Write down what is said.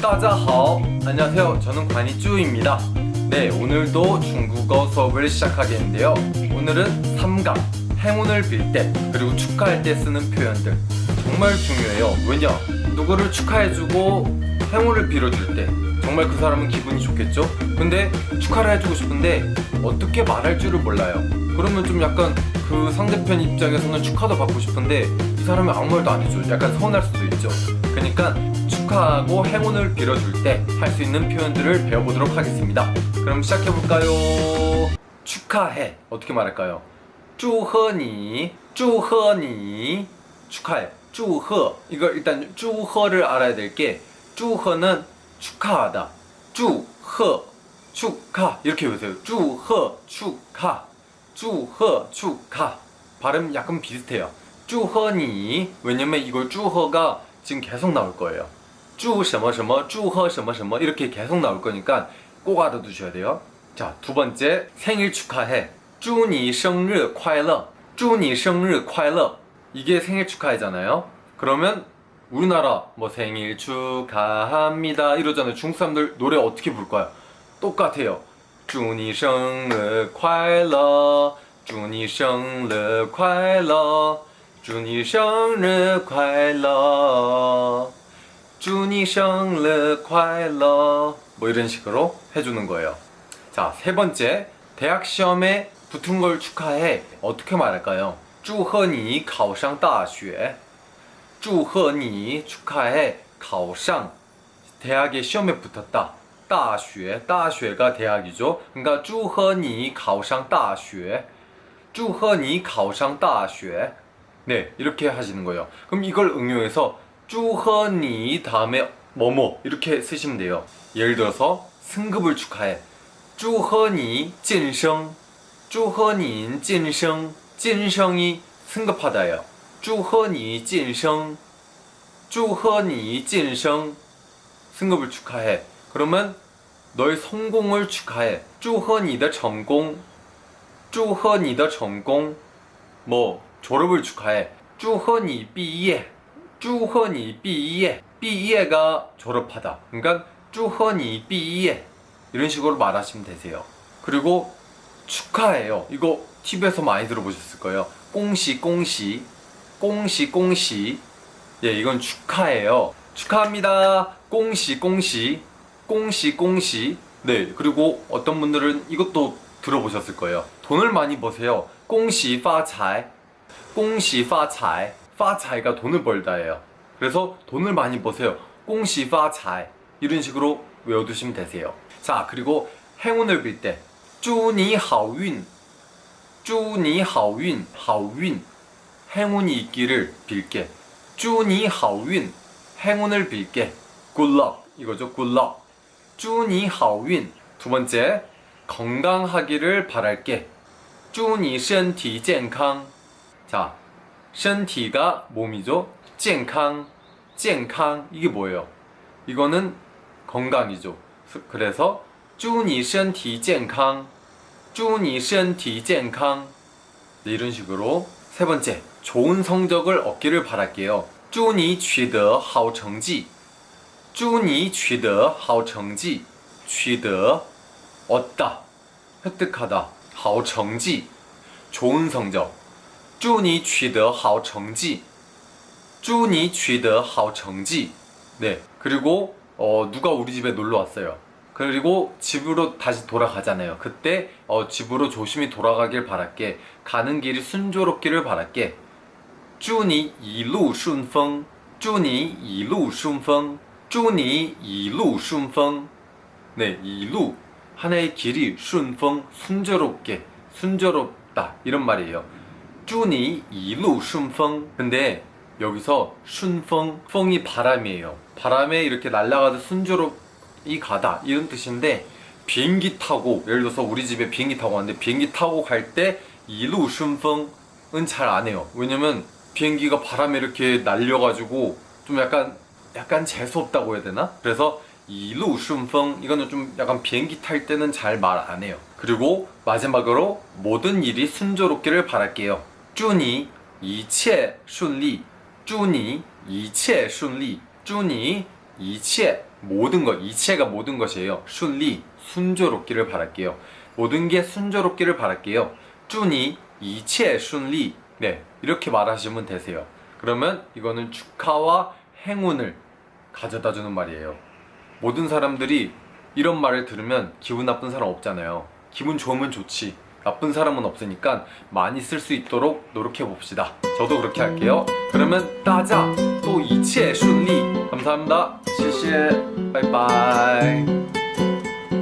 따자하오. 안녕하세요. 저는 관이쭈입니다. 네 오늘도 중국어 수업을 시작하겠는데요. 오늘은 삼각 행운을 빌 때 그리고 축하할 때 쓰는 표현들. 정말 중요해요. 왜냐? 누구를 축하해주고 행운을 빌어줄 때 정말 그 사람은 기분이 좋겠죠? 근데 축하를 해주고 싶은데 어떻게 말할 줄을 몰라요. 그러면 좀 약간 그 상대편 입장에서는 축하도 받고 싶은데 이 사람이 아무 말도 안 해줘. 약간 서운할 수도 있죠. 그러니까 축하하고 행운을 빌어줄 때 할 수 있는 표현들을 배워보도록 하겠습니다. 그럼 시작해볼까요? 축하해. 어떻게 말할까요? 쭈허니 쭈허니. 축하해. 쭈허. 이거 일단 쭈허를 알아야 될 게 쭈허는 축하하다. 쭈허 축하. 이렇게 외세요. 쭈허 축하. 쭈허 축하. 발음 약간 비슷해요. 쭈허니. 왜냐면 이걸 쭈허가 지금 계속 나올 거예요. 祝什么什么祝贺什么什么 이렇게 계속 나올 거니까 꼭 알아두셔야 돼요 자 두 번째 생일 축하해 祝你生日快乐祝你生日快乐 이게 생일 축하해잖아요 그러면 우리나라 뭐 생일 축하합니다 이러잖아요 중국 사람들 노래 어떻게 부를까요? 똑같아요 祝你生日快乐祝你生日快乐祝你生日快乐 준이 생일 과일러 뭐 이런 식으로 해주는 거예요. 자 세 번째 대학 시험에 붙은 걸 축하해. 어떻게 말할까요? 주허니 가오상 다슈에. 주허니 축하해. 가오상 대학에 시험에 붙었다. 다슈에. 다슈가 대학이죠. 그러니까 주허니 가오상 다슈에. 주허니 가오상 다슈에. 네 이렇게 하시는 거예요. 그럼 이걸 응용해서 쭈허니 다음에 뭐뭐 이렇게 쓰시면 돼요. 예를 들어서 승급을 축하해. 쭈허니 진성. 쭈허니 진성. 진성이 승급하다요. 쭈허니 진성. 쭈허니 진성. 승급을 축하해. 그러면 너의 성공을 축하해. 쭈허니다 전공. 쭈허니다 전공. 뭐 졸업을 축하해. 쭈허니 삐예 쭈헌이 삐이에. 삐이에가 졸업하다. 그러니까 쭈헌이 삐이에. 이런 식으로 말하시면 되세요. 그리고 축하해요. 이거 TV에서 많이 들어보셨을 거예요. 꽁시 꽁시. 꽁시 꽁시. 예 이건 축하해요. 축하합니다. 꽁시 꽁시. 꽁시 꽁시. 네 그리고 어떤 분들은 이것도 들어보셨을 거예요. 돈을 많이 버세요. 꽁시 파차이 꽁시 파차이 파차이가 돈을 벌다예요 그래서 돈을 많이 버세요 꽁시 파차이 이런 식으로 외워두시면 되세요 자 그리고 행운을 빌때 祝你好运祝你好运好运 행운이 있기를 빌게 祝你好运 행운을 빌게 good luck 이거죠 good luck 祝你好运두 번째 건강하기를 바랄게 祝你身体健康 자, 身体가 몸이죠 健康健康 이게 뭐예요? 이거는 건강이죠 그래서 祝你身体健康祝你身体健康 네, 이런 식으로 세 번째 좋은 성적을 얻기를 바랄게요 祝你取得好成绩祝你取得好成绩取得 얻다 획득하다 好成绩 좋은 성적 祝你取得好成绩祝你取得好成绩 네 그리고 어, 누가 우리 집에 놀러 왔어요 그리고 집으로 다시 돌아가잖아요 그때 어, 집으로 조심히 돌아가길 바랄게 가는 길이 순조롭기를 바랄게 祝你一路顺风祝你一路顺风祝你一路顺风 네, 이루 하나의 길이 순풍 순조롭게 순조롭다 이런 말이에요 쭈니 이루 순풍 근데 여기서 순풍 풍이 바람이에요. 바람에 이렇게 날아가듯 순조롭이 가다. 이런 뜻인데 비행기 타고 예를 들어서 우리 집에 비행기 타고 왔는데 비행기 타고 갈 때 이루 순풍은 잘 안 해요. 왜냐면 비행기가 바람에 이렇게 날려가지고 좀 약간 약간 재수없다고 해야 되나? 그래서 이루 순풍 이거는 좀 약간 비행기 탈 때는 잘 말 안 해요. 그리고 마지막으로 모든 일이 순조롭기를 바랄게요. 주니 이체 순리 주니 이체 순리 주니 이체 모든 것 이체가 모든 것이에요。 순리 순조롭기를 바랄게요。 모든 게 순조롭기를 바랄게요。 주니 이체 순리 네 이렇게 말하시면 되세요。 그러면 이거는 축하와 행운을 가져다 주는 말이에요。 모든 사람들이 이런 말을 들으면 기분 나쁜 사람 없잖아요。 기분 좋으면 좋지。 나쁜 사람은 없으니까 많이 쓸 수 있도록 노력해 봅시다. 저도 그렇게 할게요. 그러면 따자 또 이치에 순리. 감사합니다. 谢谢. 바이바이.